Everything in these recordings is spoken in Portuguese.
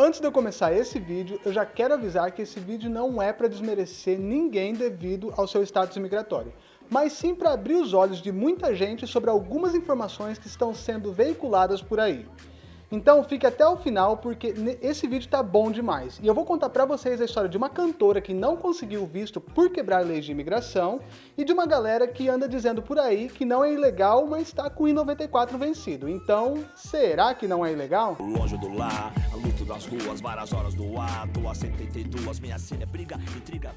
Antes de eu começar esse vídeo, eu já quero avisar que esse vídeo não é para desmerecer ninguém devido ao seu status migratório, mas sim para abrir os olhos de muita gente sobre algumas informações que estão sendo veiculadas por aí. Então fique até o final porque esse vídeo tá bom demais. E eu vou contar pra vocês a história de uma cantora que não conseguiu visto por quebrar leis de imigração e de uma galera que anda dizendo por aí que não é ilegal, mas tá com o I-94 vencido. Então, será que não é ilegal? Longe do lar, das ruas, várias horas do ato, a 72, minha cena é briga, intriga.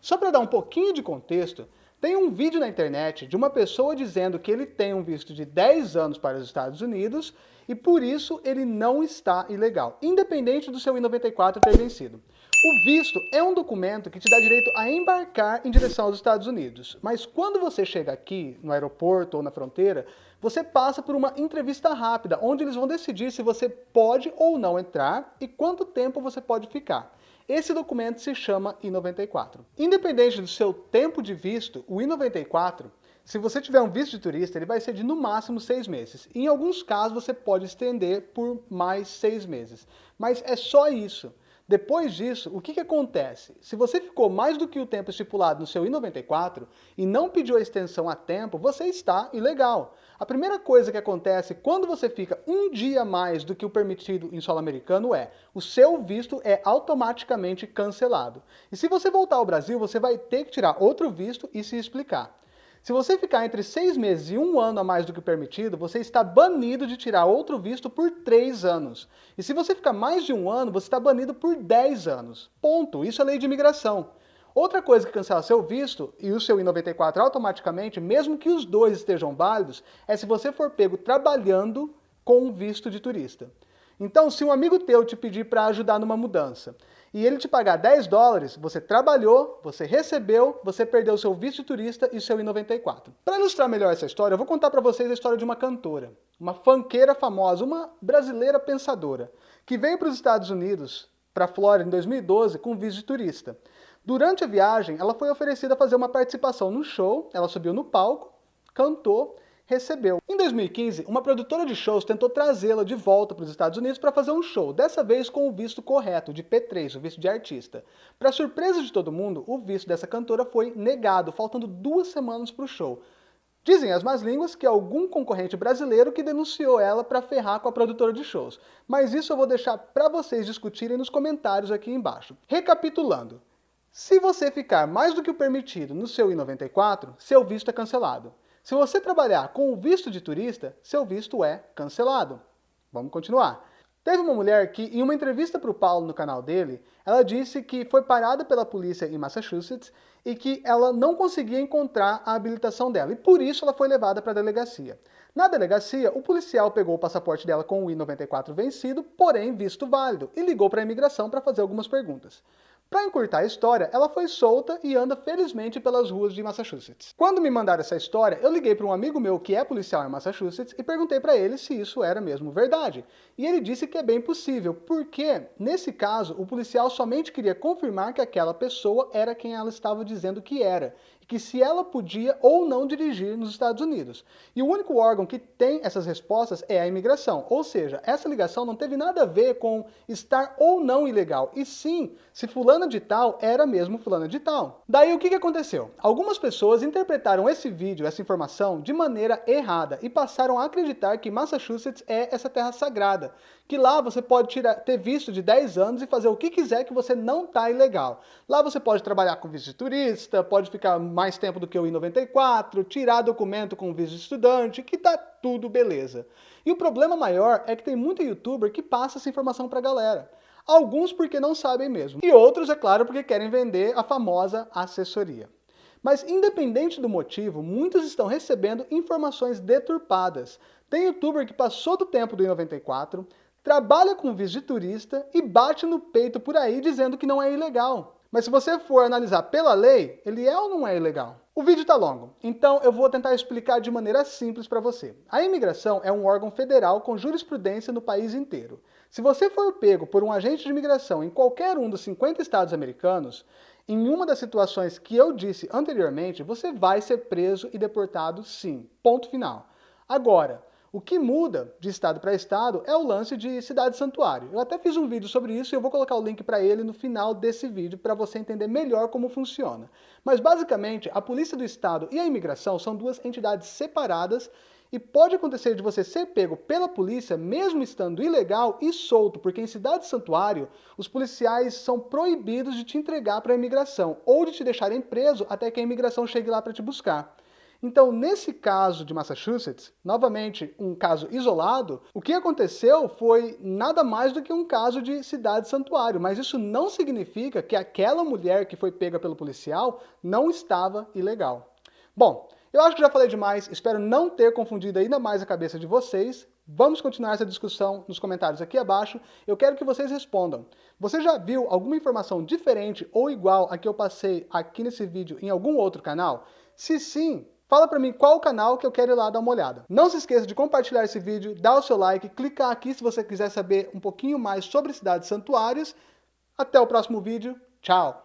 Só para dar um pouquinho de contexto, tem um vídeo na internet de uma pessoa dizendo que ele tem um visto de 10 anos para os Estados Unidos e por isso ele não está ilegal, independente do seu I-94 ter vencido. O visto é um documento que te dá direito a embarcar em direção aos Estados Unidos, mas quando você chega aqui, no aeroporto ou na fronteira, você passa por uma entrevista rápida, onde eles vão decidir se você pode ou não entrar e quanto tempo você pode ficar. Esse documento se chama I-94. Independente do seu tempo de visto, o I-94, se você tiver um visto de turista, ele vai ser de no máximo seis meses. Em alguns casos você pode estender por mais seis meses. Mas é só isso. Depois disso, o que, que acontece? Se você ficou mais do que o tempo estipulado no seu I-94 e não pediu a extensão a tempo, você está ilegal. A primeira coisa que acontece quando você fica um dia mais do que o permitido em solo americano é o seu visto é automaticamente cancelado. E se você voltar ao Brasil, você vai ter que tirar outro visto e se explicar. Se você ficar entre seis meses e um ano a mais do que permitido, você está banido de tirar outro visto por três anos. E se você ficar mais de um ano, você está banido por dez anos. Ponto. Isso é lei de imigração. Outra coisa que cancela seu visto e o seu I-94 automaticamente, mesmo que os dois estejam válidos, é se você for pego trabalhando com visto de turista. Então, se um amigo teu te pedir para ajudar numa mudança e ele te pagar 10 dólares, você trabalhou, você recebeu, você perdeu seu visto de turista e seu I-94. Para ilustrar melhor essa história, eu vou contar para vocês a história de uma cantora, uma fanqueira famosa, uma brasileira pensadora, que veio para os Estados Unidos, para a Flórida, em 2012, com visto de turista. Durante a viagem, ela foi oferecida a fazer uma participação no show, ela subiu no palco, cantou, recebeu. Em 2015, uma produtora de shows tentou trazê-la de volta para os Estados Unidos para fazer um show, dessa vez com o visto correto, de P3, o visto de artista. Para surpresa de todo mundo, o visto dessa cantora foi negado, faltando duas semanas para o show. Dizem as más línguas que algum concorrente brasileiro que denunciou ela para ferrar com a produtora de shows. Mas isso eu vou deixar para vocês discutirem nos comentários aqui embaixo. Recapitulando, se você ficar mais do que o permitido no seu I-94, seu visto é cancelado. Se você trabalhar com o visto de turista, seu visto é cancelado. Vamos continuar. Teve uma mulher que, em uma entrevista para o Paulo no canal dele, ela disse que foi parada pela polícia em Massachusetts e que ela não conseguia encontrar a habilitação dela, e por isso ela foi levada para a delegacia. Na delegacia, o policial pegou o passaporte dela com o I-94 vencido, porém visto válido, e ligou para a imigração para fazer algumas perguntas. Para encurtar a história, ela foi solta e anda felizmente pelas ruas de Massachusetts. Quando me mandaram essa história, eu liguei para um amigo meu que é policial em Massachusetts e perguntei para ele se isso era mesmo verdade. E ele disse que é bem possível, porque, nesse caso, o policial somente queria confirmar que aquela pessoa era quem ela estava dizendo que era, e que se ela podia ou não dirigir nos Estados Unidos. E o único órgão que tem essas respostas é a imigração, ou seja, essa ligação não teve nada a ver com estar ou não ilegal, e sim se fulana de tal era mesmo fulana de tal. Daí o que, que aconteceu? Algumas pessoas interpretaram esse vídeo, essa informação, de maneira errada e passaram a acreditar que Massachusetts é essa terra sagrada, que lá você pode tirar, ter visto de 10 anos e fazer o que quiser que você não está ilegal. Lá você pode trabalhar com visto de turista, pode ficar mais tempo do que o I-94, tirar documento com visto de estudante, que tá tudo beleza. E o problema maior é que tem muito youtuber que passa essa informação pra galera. Alguns porque não sabem mesmo, e outros, é claro, porque querem vender a famosa assessoria. Mas independente do motivo, muitos estão recebendo informações deturpadas. Tem youtuber que passou do tempo do I-94, trabalha com visto de turista e bate no peito por aí dizendo que não é ilegal. Mas se você for analisar pela lei, ele é ou não é ilegal? O vídeo está longo, então eu vou tentar explicar de maneira simples para você. A imigração é um órgão federal com jurisprudência no país inteiro. Se você for pego por um agente de imigração em qualquer um dos 50 estados americanos, em uma das situações que eu disse anteriormente, você vai ser preso e deportado sim. Ponto final. Agora, O que muda de estado para estado é o lance de cidade santuário. Eu até fiz um vídeo sobre isso e eu vou colocar o link para ele no final desse vídeo para você entender melhor como funciona. Mas basicamente, a Polícia do Estado e a Imigração são duas entidades separadas e pode acontecer de você ser pego pela polícia, mesmo estando ilegal e solto, porque em cidade santuário, os policiais são proibidos de te entregar para a imigração, ou de te deixarem preso até que a imigração chegue lá para te buscar. Então, nesse caso de Massachusetts, novamente um caso isolado, o que aconteceu foi nada mais do que um caso de cidade santuário, mas isso não significa que aquela mulher que foi pega pelo policial não estava ilegal. Bom, eu acho que já falei demais, espero não ter confundido ainda mais a cabeça de vocês. Vamos continuar essa discussão nos comentários aqui abaixo. Eu quero que vocês respondam. Você já viu alguma informação diferente ou igual a que eu passei aqui nesse vídeo em algum outro canal? Se sim, Fala pra mim qual o canal que eu quero ir lá dar uma olhada. Não se esqueça de compartilhar esse vídeo, dar o seu like, clicar aqui se você quiser saber um pouquinho mais sobre cidades santuários. Até o próximo vídeo. Tchau!